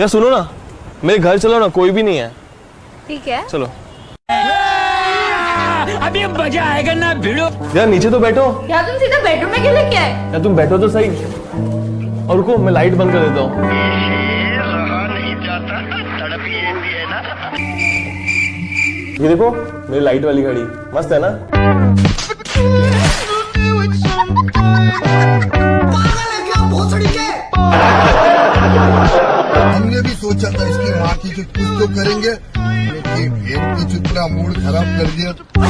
यार सुनो ना मेरे घर चलो ना कोई भी नहीं है ठीक है चलो अभी मज़ा आएगा ना भिड़ो। यार नीचे तो बैठो। या तुम सीधा बेडरूम में क्यों लेके आए यार तुम बैठो तो सही। और रुको मैं लाइट बंद कर देता हूँ। ये देखो मेरी लाइट वाली घड़ी। मस्त है ना? हमने भी सोचा था इसकी माँ की कुछ तो करेंगे लेकिन इनकी चुपना मूड खराब कर दिया।